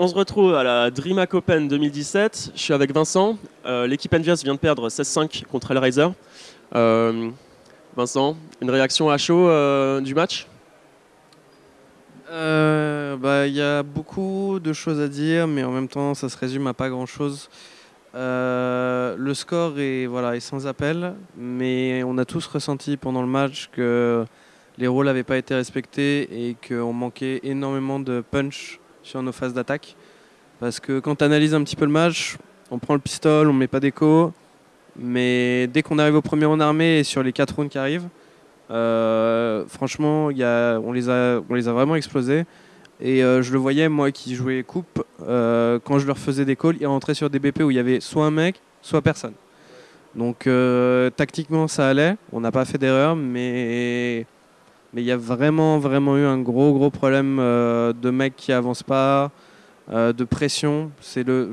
on se retrouve à la DreamHack Open 2017. Je suis avec Vincent. Euh, l'équipe Envious vient de perdre 16-5 contre Hellraiser. Euh, Vincent, une réaction à chaud euh, du match? Bah, Il y a beaucoup de choses à dire, mais en même temps, ça se résume à pas grand-chose. le score est, voilà, est sans appel, mais on a tous ressenti pendant le match que les rôles n'avaient pas été respectés et qu'on manquait énormément de punch sur nos phases d'attaque. Parce que quand tu analyses un petit peu le match, on prend le pistol, on met pas d'écho. Mais dès qu'on arrive au premier en armée et sur les 4 rounds qui arrivent, euh, franchement, y a, on, les a, on les a vraiment explosés. Et euh, je le voyais, moi qui jouais coupe, euh, quand je leur faisais des calls, ils rentraient sur des BP où il y avait soit un mec, soit personne. Donc tactiquement, ça allait. On n'a pas fait d'erreur, mais mais il y a vraiment, vraiment eu un gros, gros problème euh, de mecs qui avancent pas, euh, de pression. C'est le,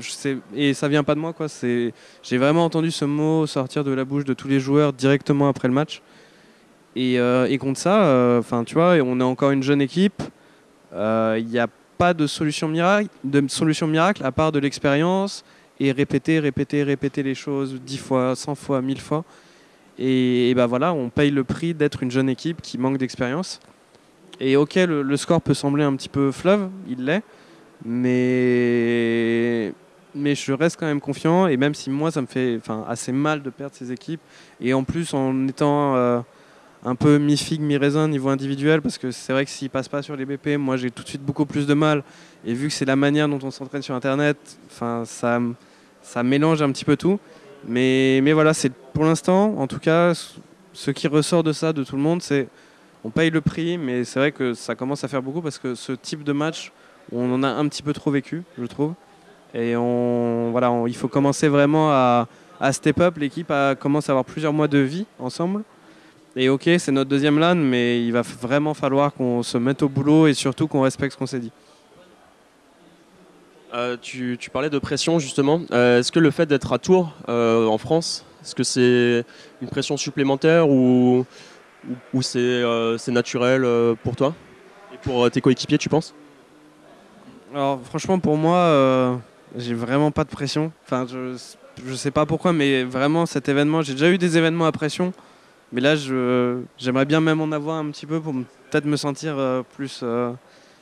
et ça vient pas de moi, quoi. C'est, j'ai vraiment entendu ce mot sortir de la bouche de tous les joueurs directement après le match. Et, euh, contre ça, enfin, tu vois, on est encore une jeune équipe. Il n'y a pas de solution miracle, de solution miracle à part de l'expérience et répéter, répéter, répéter les choses dix fois, cent fois, mille fois. Et, ben voilà, on paye le prix d'être une jeune équipe qui manque d'expérience. Et ok, le, score peut sembler un petit peu fleuve, il l'est, mais, mais je reste quand même confiant. Et même si moi, ça me fait assez mal de perdre ces équipes, et en plus en étant euh, un peu mi-figue, mi-raisin niveau individuel, parce que c'est vrai que s'ils passent pas sur les BP, moi j'ai tout de suite beaucoup plus de mal. Et vu que c'est la manière dont on s'entraîne sur Internet, ça, ça mélange un petit peu tout. Mais, voilà, c'est pour l'instant, en tout cas, ce qui ressort de ça, de tout le monde, c'est on paye le prix, mais c'est vrai que ça commence à faire beaucoup parce que ce type de match, on en a un petit peu trop vécu, je trouve. Et on, voilà, il faut commencer vraiment à, à step up. L'équipe commence à avoir plusieurs mois de vie ensemble. Et ok, c'est notre deuxième LAN, mais il va vraiment falloir qu'on se mette au boulot et surtout qu'on respecte ce qu'on s'est dit. Euh, tu, parlais de pression justement. Euh, est-ce que le fait d'être à Tours euh, en France, est-ce que c'est une pression supplémentaire ou, c'est naturel pour toi et pour tes coéquipiers, tu penses? Alors franchement, pour moi, j'ai vraiment pas de pression. Enfin, je, je sais pas pourquoi, mais vraiment cet événement, j'ai déjà eu des événements à pression, mais là, j'aimerais bien même en avoir un petit peu pour peut-être me sentir plus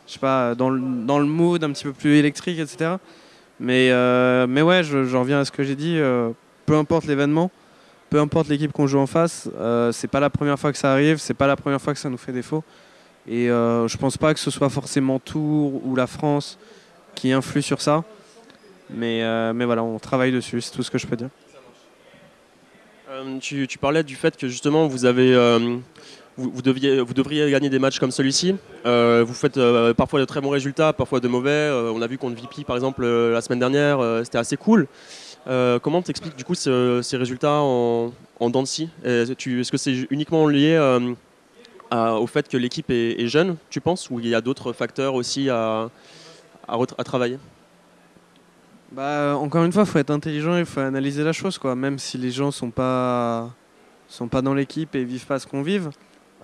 je sais pas, dans le, dans le mood un petit peu plus électrique, etc. Mais, euh, mais ouais, j'en reviens à ce que j'ai dit. Euh, peu importe l'événement, peu importe l'équipe qu'on joue en face, euh, c'est pas la première fois que ça arrive, c'est pas la première fois que ça nous fait défaut. Et je pense pas que ce soit forcément Tours ou la France qui influe sur ça. Mais, mais voilà, on travaille dessus, c'est tout ce que je peux dire. Tu, tu, parlais du fait que justement vous avez vous, deviez, vous devriez gagner des matchs comme celui-ci. Euh, vous faites euh, parfois de très bons résultats, parfois de mauvais. Euh, on a vu contre VP par exemple la semaine dernière, c'était assez cool. comment t'expliques du coup ces résultats en, en Est-ce que c'est uniquement lié au fait que l'équipe est, jeune, tu penses, ou il y a d'autres facteurs aussi à, à, travailler? Bah, encore une fois, il faut être intelligent, il faut analyser la chose, quoi. Même si les gens sont pas sont pas dans l'équipe et vivent pas ce qu'on vive.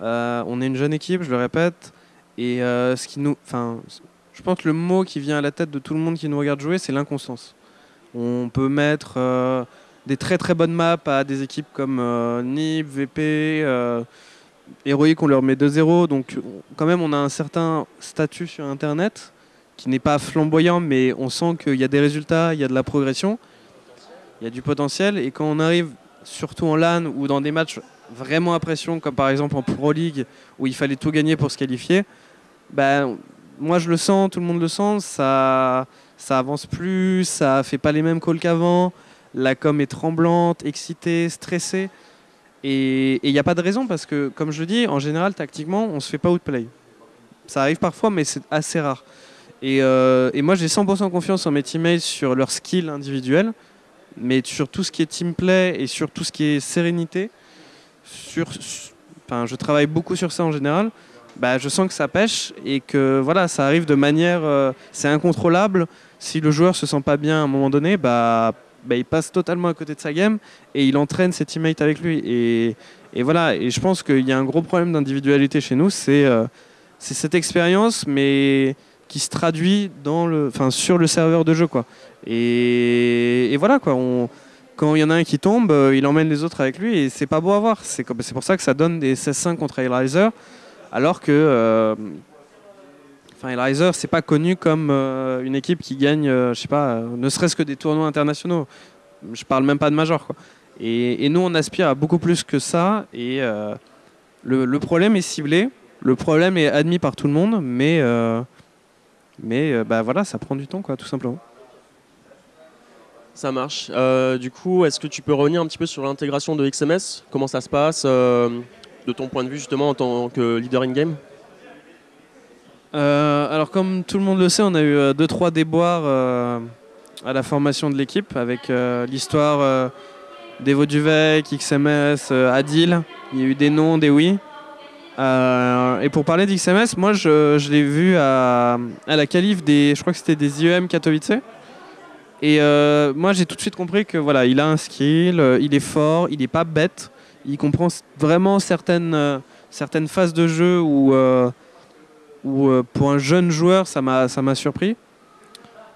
Euh, on est une jeune équipe, je le répète. Et euh, ce qui nous, je pense que le mot qui vient à la tête de tout le monde qui nous regarde jouer, c'est l'inconstance. On peut mettre euh, des très très bonnes maps à des équipes comme NIP, VP, Héroïque, on leur met 2-0. Donc quand même, on a un certain statut sur Internet qui n'est pas flamboyant, mais on sent qu'il y a des résultats, il y a de la progression, il y a du potentiel. Et quand on arrive, surtout en LAN ou dans des matchs vraiment à pression, comme par exemple en Pro League, où il fallait tout gagner pour se qualifier, ben, moi je le sens, tout le monde le sent, ça, ça avance plus, ça fait pas les mêmes calls qu'avant, la com est tremblante, excitée, stressée. Et il n'y a pas de raison parce que, comme je le dis, en général, tactiquement, on se fait pas outplay. Ça arrive parfois, mais c'est assez rare. Et, euh, moi, j'ai 100% confiance en mes teammates sur leur skill individuel, mais sur tout ce qui est team play et sur tout ce qui est sérénité, sur, enfin, je travaille beaucoup sur ça en général. Bah, je sens que ça pêche et que voilà, ça arrive de manière, euh, c'est incontrôlable. Si le joueur se sent pas bien à un moment donné, bah, bah, il passe totalement à côté de sa game et il entraîne ses teammates avec lui. Et, voilà, et je pense qu'il y a un gros problème d'individualité chez nous, c'est euh, c'est cette expérience, mais qui se traduit dans le, enfin, sur le serveur de jeu. Quoi. Et, voilà, quoi, quand il y en a un qui tombe, euh, il emmène les autres avec lui et c'est pas beau à voir. C'est pour ça que ça donne des 16-5 contre Hellraiser, alors que euh, c'est pas connu comme euh, une équipe qui gagne, je sais pas, ne serait-ce que des tournois internationaux. Je parle même pas de major quoi. Et, nous on aspire à beaucoup plus que ça et le, le, problème est ciblé, le problème est admis par tout le monde, mais mais bah voilà ça prend du temps quoi tout simplement. Ça marche. Euh, du coup, est-ce que tu peux revenir un petit peu sur l'intégration de XMS Comment ça se passe euh, de ton point de vue justement en tant que leader in-game? Euh, Alors comme tout le monde le sait, on a eu 2-3 déboires à la formation de l'équipe avec l'histoire d'Evo Duvec, XMS, Adil. Il y a eu des noms, des oui. et pour parler d'XMS, moi je, l'ai vu à, à, la qualif des, je crois que c'était des IEM Katowice. Et euh, moi, j'ai tout de suite compris que voilà, il a un skill, euh, il est fort, il n'est pas bête, il comprend vraiment certaines, euh, certaines phases de jeu où, où pour un jeune joueur, ça m'a surpris.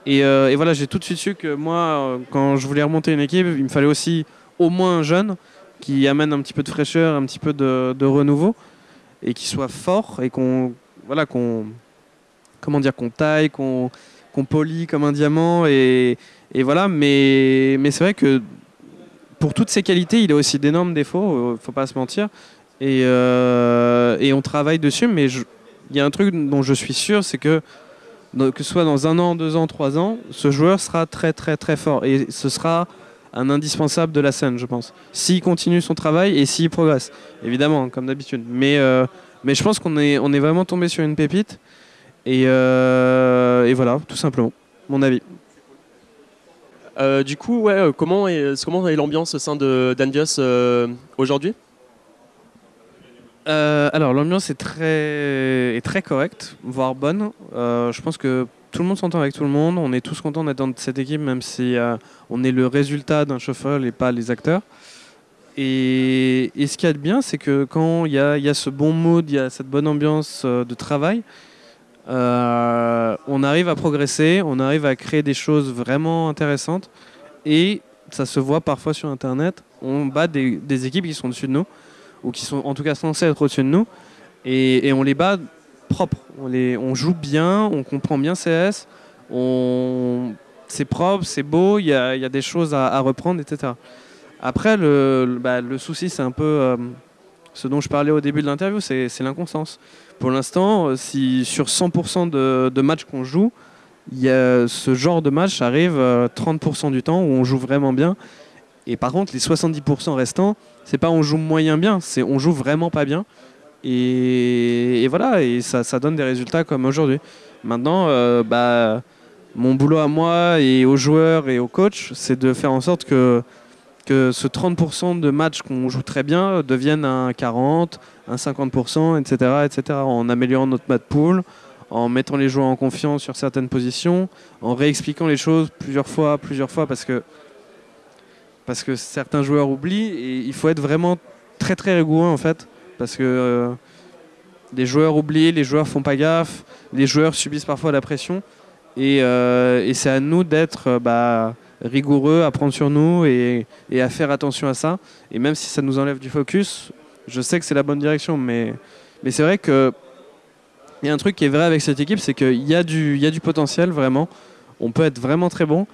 Et, et voilà, j'ai tout de suite su que moi, quand je voulais remonter une équipe, il me fallait aussi au moins un jeune qui amène un petit peu de fraîcheur, un petit peu de, de renouveau et qui soit fort et qu'on voilà qu'on taille, qu'on qu'on polie comme un diamant et, voilà, mais, c'est vrai que pour toutes ses qualités, il a aussi d'énormes défauts, euh, faut pas se mentir. Et, euh, on travaille dessus, mais il y a un truc dont je suis sûr, c'est que que ce soit dans un an, deux ans, trois ans, ce joueur sera très très très fort et ce sera un indispensable de la scène, je pense. S'il continue son travail et s'il progresse, évidemment, comme d'habitude. Mais, euh, je pense qu'on est, est vraiment tombé sur une pépite et, et voilà, tout simplement, mon avis. Euh, du coup, ouais, euh, comment est, comment est l'ambiance au sein de d'Andios euh, aujourd'hui? Alors, l'ambiance est très, est très correcte, voire bonne. je pense que tout le monde s'entend avec tout le monde. On est tous contents d'être dans cette équipe, même si on est le résultat d'un chauffeur et pas les acteurs. Et, et ce qu'il y a de bien, c'est que quand il y a, y a, ce bon mood, il y a cette bonne ambiance de travail, euh, on arrive à progresser, on arrive à créer des choses vraiment intéressantes et ça se voit parfois sur Internet. On bat des, équipes qui sont au-dessus de nous ou qui sont en tout cas censées être au-dessus de nous et, on les bat propres. On, les, on joue bien, on comprend bien CS, c'est propre, c'est beau, il y a, des choses à, reprendre, etc. Après, le, bah, le souci, c'est un peu euh, ce dont je parlais au début de l'interview, c'est l'inconstance. Pour l'instant, euh, si sur 100% de, matchs qu'on joue, y a ce genre de match arrive 30% euh, du temps où on joue vraiment bien. Et par contre, les 70% restants, c'est pas on joue moyen bien, c'est on joue vraiment pas bien. Et, voilà, et ça, donne des résultats comme aujourd'hui. Maintenant, euh, bah, mon boulot à moi et aux joueurs et aux coachs, c'est de faire en sorte que que ce 30% de matchs qu'on joue très bien deviennent un 40, un 50%, etc., etc., en améliorant notre mat pool, en mettant les joueurs en confiance sur certaines positions, en réexpliquant les choses plusieurs fois, plusieurs fois, parce que, parce que certains joueurs oublient, et il faut être vraiment très très rigoureux en fait, parce que euh, les joueurs oublient, les joueurs font pas gaffe, les joueurs subissent parfois la pression, et, euh, c'est à nous d'être... Euh, bah, rigoureux à prendre sur nous et, à faire attention à ça. Et même si ça nous enlève du focus, je sais que c'est la bonne direction. Mais, c'est vrai que il y a un truc qui est vrai avec cette équipe, c'est qu'il y, a du, y a du potentiel vraiment. On peut être vraiment très bon,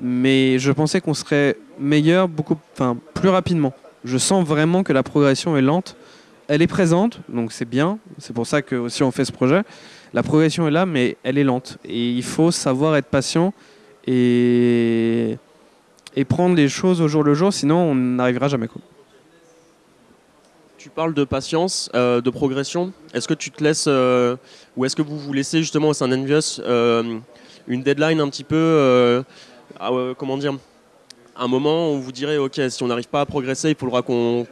mais je pensais qu'on serait meilleur beaucoup, enfin plus rapidement. Je sens vraiment que la progression est lente. Elle est présente, donc c'est bien. C'est pour ça que aussi on fait ce projet. La progression est là, mais elle est lente. Et il faut savoir être patient et, prendre les choses au jour le jour, sinon on n'arrivera jamais. Quoi. Tu parles de patience, euh, de progression. Est-ce que tu te laisses, euh, ou est-ce que vous vous laissez justement au sein d'Envious euh, une deadline un petit peu, comment dire, un moment où vous direz, ok, si on n'arrive pas à progresser, il faudra qu'on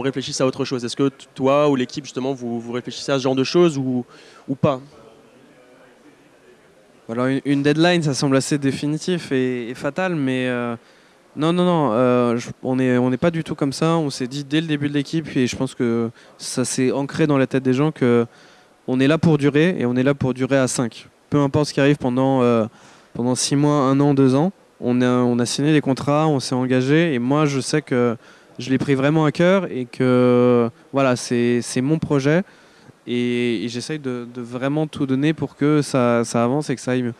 réfléchisse à autre chose. Est-ce que toi ou l'équipe justement vous, réfléchissez à ce genre de choses ou pas? Alors une deadline, ça semble assez définitif et, fatal, mais euh, non, non, non, euh, on n'est on pas du tout comme ça. On s'est dit dès le début de l'équipe, et je pense que ça s'est ancré dans la tête des gens que on est là pour durer et on est là pour durer à 5. peu importe ce qui arrive pendant, euh, pendant six mois, un an, deux ans. On a, on a signé des contrats, on s'est engagé et moi je sais que je l'ai pris vraiment à cœur et que voilà, c'est mon projet et, j'essaye de, vraiment tout donner pour que ça, ça avance et que ça aille mieux.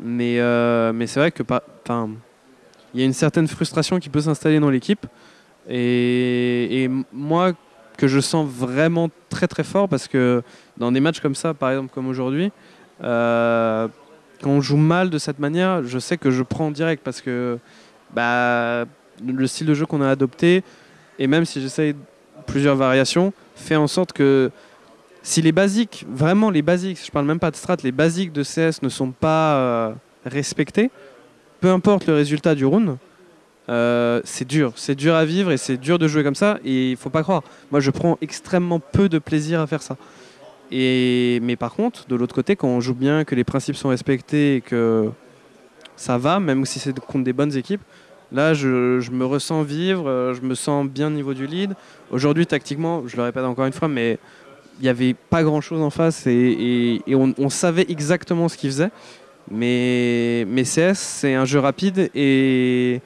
Mais, euh, mais c'est vrai que il y a une certaine frustration qui peut s'installer dans l'équipe et, moi que je sens vraiment très très fort parce que dans des matchs comme ça, par exemple comme aujourd'hui, euh, quand on joue mal de cette manière, je sais que je prends direct parce que bah, le style de jeu qu'on a adopté, et même si j'essaye plusieurs variations, fait en sorte que si les basiques, vraiment les basiques, je parle même pas de strat, les basiques de CS ne sont pas euh, respectés, peu importe le résultat du round, euh, c'est dur, c'est dur à vivre et c'est dur de jouer comme ça. Et il faut pas croire, moi je prends extrêmement peu de plaisir à faire ça. Mais par contre, de l'autre côté, quand on joue bien, que les principes sont respectés et que ça va, même si c'est contre des bonnes équipes, là je, je me ressens vivre, euh, je me sens bien au niveau du lead. Aujourd'hui, tactiquement, je le répète encore une fois, mais n'y avait pas grand chose en face et, on, savait exactement ce qu'ils faisaient. Mais, mais CS, c'est un jeu rapide et,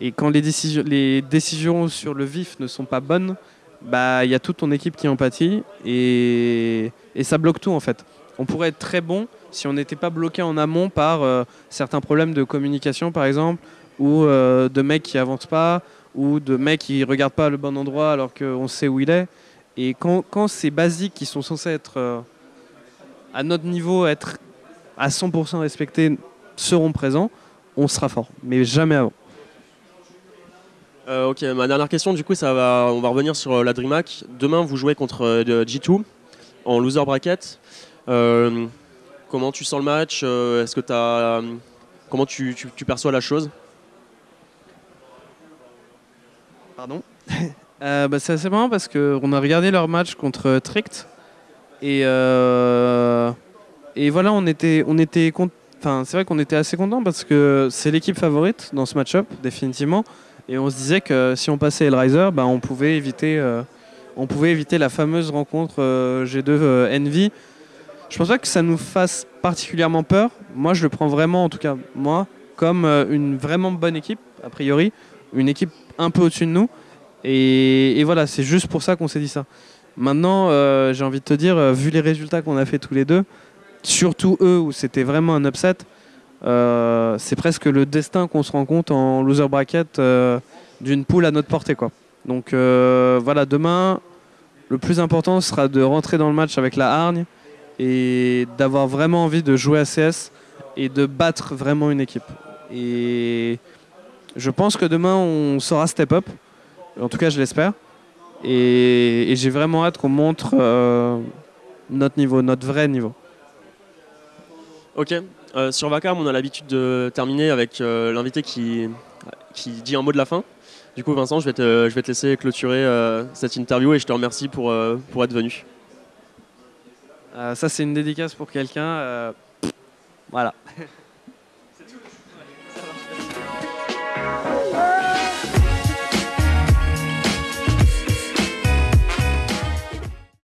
et quand les décisions, les décisions sur le vif ne sont pas bonnes, bah il y a toute ton équipe qui en pâtit et, et ça bloque tout en fait. On pourrait être très bon si on n'était pas bloqué en amont par euh, certains problèmes de communication par exemple ou euh, de mecs qui avancent pas ou de mecs qui regardent pas le bon endroit alors qu'on sait où il est. Et quand, quand ces basiques qui sont censés être euh, à notre niveau, être à 100% respectés, seront présents, on sera fort. Mais jamais avant. Euh, ok, ma dernière question, du coup, ça va, on va revenir sur euh, la DreamHack. Demain, vous jouez contre euh, de G2 en loser bracket. Euh, comment tu sens le match Euh, Est-ce que t'as, euh, comment tu, tu- tu perçois la chose? Pardon? Euh, bah, C'est assez marrant parce qu'on a regardé leur match contre Trict. Et, euh, et voilà, on était, on était enfin, c'est vrai qu'on était assez content parce que c'est l'équipe favorite dans ce match-up, définitivement. Et on se disait que si on passait Hellraiser, bah, on, pouvait éviter, euh, on pouvait éviter la fameuse rencontre euh, G2 euh, Envy. Je pense pas que ça nous fasse particulièrement peur. Moi, je le prends vraiment, en tout cas, moi, comme une vraiment bonne équipe, a priori. Une équipe un peu au-dessus de nous. Et, voilà, c'est juste pour ça qu'on s'est dit ça. Maintenant, euh, j'ai envie de te dire, euh, vu les résultats qu'on a fait tous les deux, surtout eux où c'était vraiment un upset, euh, c'est presque le destin qu'on se rend compte en loser bracket d'une poule à notre portée. Quoi. Donc voilà, demain, le plus important sera de rentrer dans le match avec la hargne et d'avoir vraiment envie de jouer à CS et de battre vraiment une équipe. Et je pense que demain, on saura step up. En tout cas, je l'espère. Et, et j'ai vraiment hâte qu'on montre euh, notre niveau, notre vrai niveau. Ok. Euh, sur Vacarme, on a l'habitude de terminer avec euh, l'invité qui, qui dit un mot de la fin. Du coup, Vincent, je vais te, je vais te laisser clôturer cette interview et je te remercie pour, pour être venu. Ça, c'est une dédicace pour quelqu'un. voilà.